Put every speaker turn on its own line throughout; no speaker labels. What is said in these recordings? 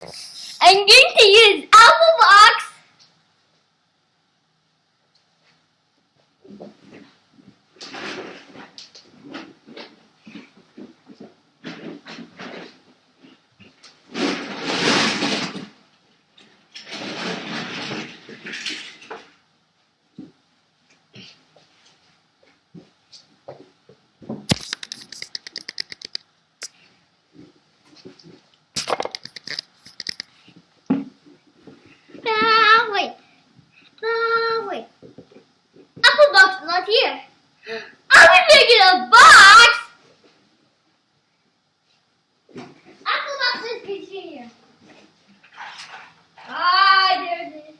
I'm going to use Apple Box. I'm making a box. Apple Box is here. Ah, there it is.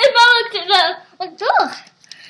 If I looked at the like, ugh,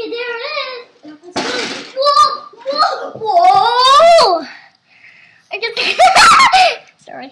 Okay, there it
is. Whoa! Whoa! Whoa! I just. Sorry.